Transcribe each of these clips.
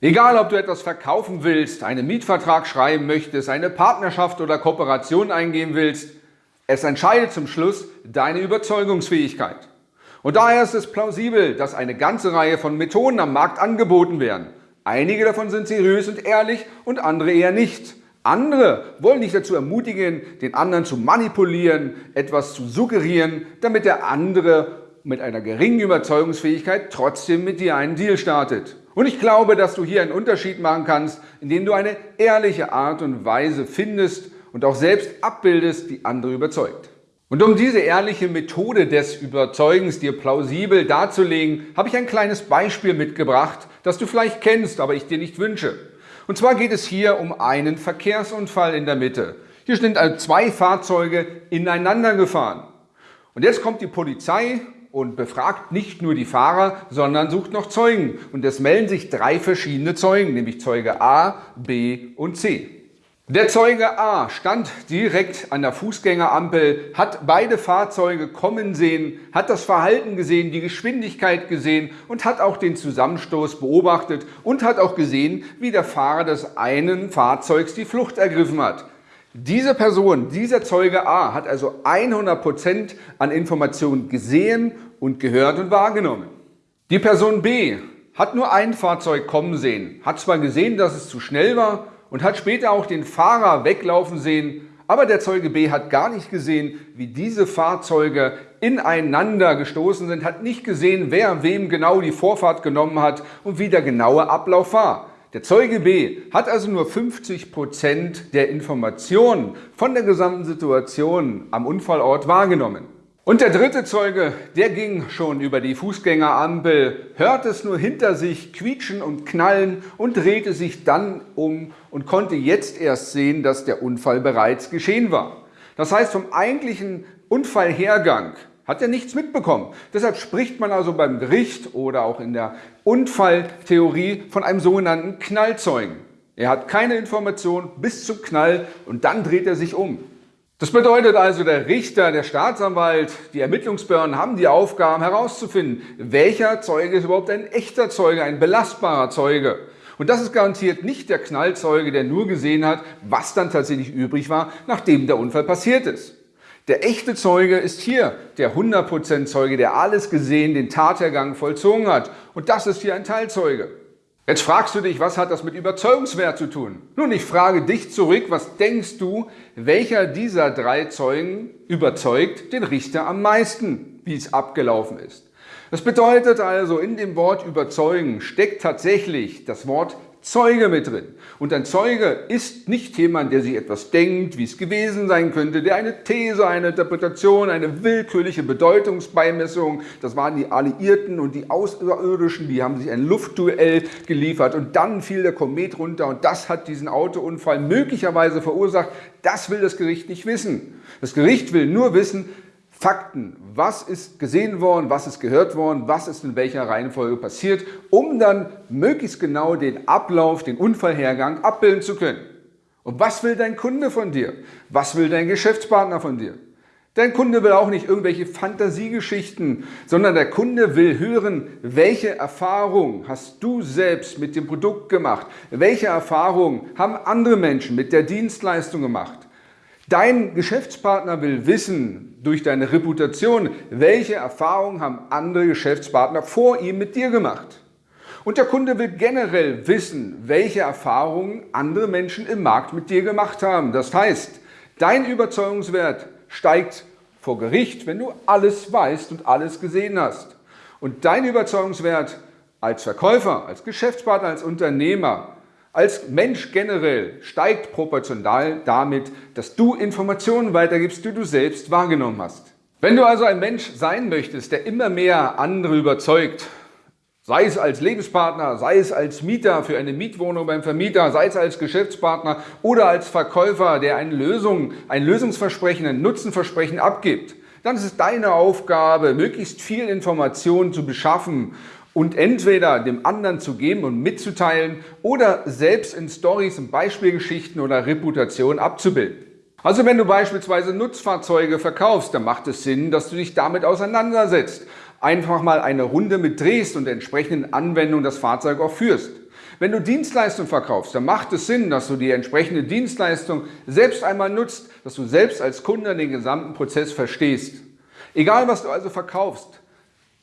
Egal, ob du etwas verkaufen willst, einen Mietvertrag schreiben möchtest, eine Partnerschaft oder Kooperation eingehen willst, es entscheidet zum Schluss deine Überzeugungsfähigkeit. Und daher ist es plausibel, dass eine ganze Reihe von Methoden am Markt angeboten werden. Einige davon sind seriös und ehrlich und andere eher nicht. Andere wollen dich dazu ermutigen, den anderen zu manipulieren, etwas zu suggerieren, damit der andere mit einer geringen Überzeugungsfähigkeit trotzdem mit dir einen Deal startet. Und ich glaube, dass du hier einen Unterschied machen kannst, indem du eine ehrliche Art und Weise findest und auch selbst abbildest, die andere überzeugt. Und um diese ehrliche Methode des Überzeugens dir plausibel darzulegen, habe ich ein kleines Beispiel mitgebracht, das du vielleicht kennst, aber ich dir nicht wünsche. Und zwar geht es hier um einen Verkehrsunfall in der Mitte. Hier sind also zwei Fahrzeuge ineinander gefahren. Und jetzt kommt die Polizei und befragt nicht nur die Fahrer, sondern sucht noch Zeugen. Und es melden sich drei verschiedene Zeugen, nämlich Zeuge A, B und C. Der Zeuge A stand direkt an der Fußgängerampel, hat beide Fahrzeuge kommen sehen, hat das Verhalten gesehen, die Geschwindigkeit gesehen und hat auch den Zusammenstoß beobachtet und hat auch gesehen, wie der Fahrer des einen Fahrzeugs die Flucht ergriffen hat. Diese Person, dieser Zeuge A, hat also 100% an Informationen gesehen und gehört und wahrgenommen. Die Person B hat nur ein Fahrzeug kommen sehen, hat zwar gesehen, dass es zu schnell war, und hat später auch den Fahrer weglaufen sehen, aber der Zeuge B hat gar nicht gesehen, wie diese Fahrzeuge ineinander gestoßen sind, hat nicht gesehen, wer wem genau die Vorfahrt genommen hat und wie der genaue Ablauf war. Der Zeuge B hat also nur 50 Prozent der Informationen von der gesamten Situation am Unfallort wahrgenommen. Und der dritte Zeuge, der ging schon über die Fußgängerampel, hörte es nur hinter sich quietschen und knallen und drehte sich dann um und konnte jetzt erst sehen, dass der Unfall bereits geschehen war. Das heißt, vom eigentlichen Unfallhergang hat er nichts mitbekommen. Deshalb spricht man also beim Gericht oder auch in der Unfalltheorie von einem sogenannten Knallzeugen. Er hat keine Information bis zum Knall und dann dreht er sich um. Das bedeutet also, der Richter, der Staatsanwalt, die Ermittlungsbehörden haben die Aufgaben herauszufinden, welcher Zeuge ist überhaupt ein echter Zeuge, ein belastbarer Zeuge. Und das ist garantiert nicht der Knallzeuge, der nur gesehen hat, was dann tatsächlich übrig war, nachdem der Unfall passiert ist. Der echte Zeuge ist hier der 100% Zeuge, der alles gesehen, den Tathergang vollzogen hat. Und das ist hier ein Teilzeuge. Jetzt fragst du dich, was hat das mit Überzeugungswert zu tun? Nun, ich frage dich zurück, was denkst du, welcher dieser drei Zeugen überzeugt den Richter am meisten, wie es abgelaufen ist? Das bedeutet also, in dem Wort überzeugen steckt tatsächlich das Wort Zeuge mit drin. Und ein Zeuge ist nicht jemand, der sich etwas denkt, wie es gewesen sein könnte, der eine These, eine Interpretation, eine willkürliche Bedeutungsbeimessung, das waren die Alliierten und die Außerirdischen, die haben sich ein Luftduell geliefert und dann fiel der Komet runter und das hat diesen Autounfall möglicherweise verursacht. Das will das Gericht nicht wissen. Das Gericht will nur wissen, Fakten, was ist gesehen worden, was ist gehört worden, was ist in welcher Reihenfolge passiert, um dann möglichst genau den Ablauf, den Unfallhergang abbilden zu können. Und was will dein Kunde von dir? Was will dein Geschäftspartner von dir? Dein Kunde will auch nicht irgendwelche Fantasiegeschichten, sondern der Kunde will hören, welche Erfahrung hast du selbst mit dem Produkt gemacht? Welche Erfahrung haben andere Menschen mit der Dienstleistung gemacht? Dein Geschäftspartner will wissen, durch deine Reputation, welche Erfahrungen haben andere Geschäftspartner vor ihm mit dir gemacht. Und der Kunde will generell wissen, welche Erfahrungen andere Menschen im Markt mit dir gemacht haben. Das heißt, dein Überzeugungswert steigt vor Gericht, wenn du alles weißt und alles gesehen hast. Und dein Überzeugungswert als Verkäufer, als Geschäftspartner, als Unternehmer als Mensch generell steigt proportional damit, dass du Informationen weitergibst, die du selbst wahrgenommen hast. Wenn du also ein Mensch sein möchtest, der immer mehr andere überzeugt, sei es als Lebenspartner, sei es als Mieter für eine Mietwohnung beim Vermieter, sei es als Geschäftspartner oder als Verkäufer, der eine Lösung, ein Lösungsversprechen, ein Nutzenversprechen abgibt, dann ist es deine Aufgabe, möglichst viel Informationen zu beschaffen und entweder dem anderen zu geben und mitzuteilen oder selbst in Stories und Beispielgeschichten oder Reputation abzubilden. Also wenn du beispielsweise Nutzfahrzeuge verkaufst, dann macht es Sinn, dass du dich damit auseinandersetzt. Einfach mal eine Runde mit drehst und entsprechenden Anwendungen das Fahrzeug auch führst. Wenn du Dienstleistungen verkaufst, dann macht es Sinn, dass du die entsprechende Dienstleistung selbst einmal nutzt, dass du selbst als Kunde den gesamten Prozess verstehst. Egal, was du also verkaufst,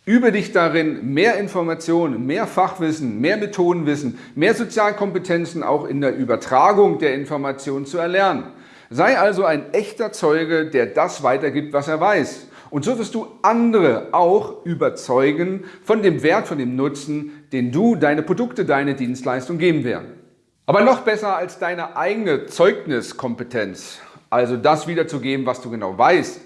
übe dich darin, mehr Informationen, mehr Fachwissen, mehr Methodenwissen, mehr Sozialkompetenzen auch in der Übertragung der Informationen zu erlernen. Sei also ein echter Zeuge, der das weitergibt, was er weiß. Und so wirst du andere auch überzeugen von dem Wert, von dem Nutzen, den du, deine Produkte, deine Dienstleistung geben werden. Aber noch besser als deine eigene Zeugniskompetenz, also das wiederzugeben, was du genau weißt,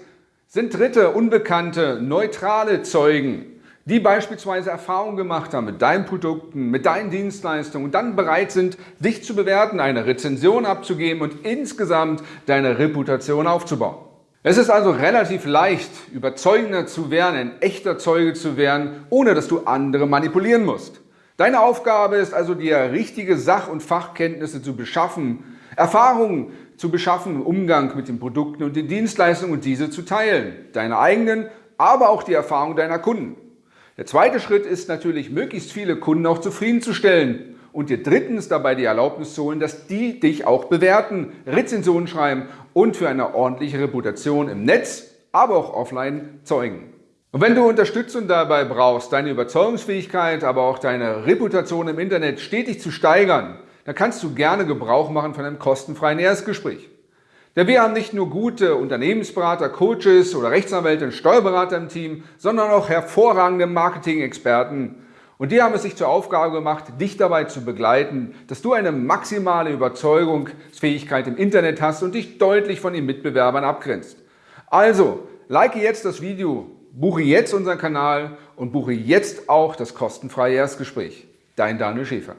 sind dritte, unbekannte, neutrale Zeugen, die beispielsweise Erfahrungen gemacht haben mit deinen Produkten, mit deinen Dienstleistungen und dann bereit sind, dich zu bewerten, eine Rezension abzugeben und insgesamt deine Reputation aufzubauen. Es ist also relativ leicht, überzeugender zu werden, ein echter Zeuge zu werden, ohne dass du andere manipulieren musst. Deine Aufgabe ist also, dir richtige Sach- und Fachkenntnisse zu beschaffen, Erfahrungen zu beschaffen im Umgang mit den Produkten und den Dienstleistungen und diese zu teilen. Deine eigenen, aber auch die Erfahrungen deiner Kunden. Der zweite Schritt ist natürlich, möglichst viele Kunden auch zufriedenzustellen und dir drittens dabei die Erlaubnis zu holen, dass die dich auch bewerten, Rezensionen schreiben und für eine ordentliche Reputation im Netz, aber auch offline zeugen. Und wenn du Unterstützung dabei brauchst, deine Überzeugungsfähigkeit, aber auch deine Reputation im Internet stetig zu steigern, dann kannst du gerne Gebrauch machen von einem kostenfreien Erstgespräch. Denn wir haben nicht nur gute Unternehmensberater, Coaches oder Rechtsanwälte und Steuerberater im Team, sondern auch hervorragende Marketing-Experten, und die haben es sich zur Aufgabe gemacht, dich dabei zu begleiten, dass du eine maximale Überzeugungsfähigkeit im Internet hast und dich deutlich von den Mitbewerbern abgrenzt. Also, like jetzt das Video, buche jetzt unseren Kanal und buche jetzt auch das kostenfreie Erstgespräch. Dein Daniel Schäfer.